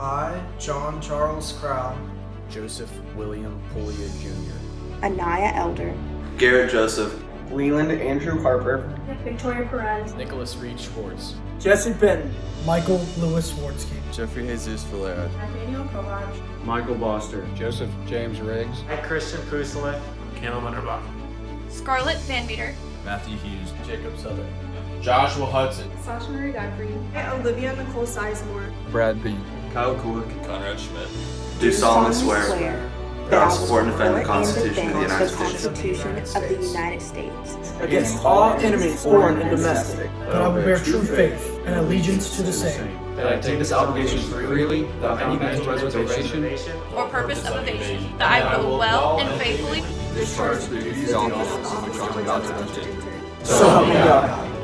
I, John Charles Crow, Joseph William Pulia Jr., Anaya Elder, Garrett Joseph, Leland Andrew Harper, Victoria Perez, Nicholas Reed Schwartz, Jesse Benton, Michael Lewis Swartzky, Jeffrey Jesus Valera, Nathaniel Kovach, Michael Boster, Joseph James Riggs, Christian Pusalik, Caleb Underbach, Scarlett Van Meter, Matthew Hughes, Jacob Southern, Joshua Hudson, Sasha Marie Godfrey, Olivia Nicole Sizemore, Brad Bean, Kyle Kulik, Conrad Schmidt. Do solemnly swear that I will support and defend the Constitution of the United States. Constitution of the United States against all enemies, foreign and domestic. that I will bear true faith and allegiance to the same, that I take this obligation freely without any mental reservation or purpose of evasion, that I will well and faithfully Discharge the duties of the office which I am about to undertake. So help me God.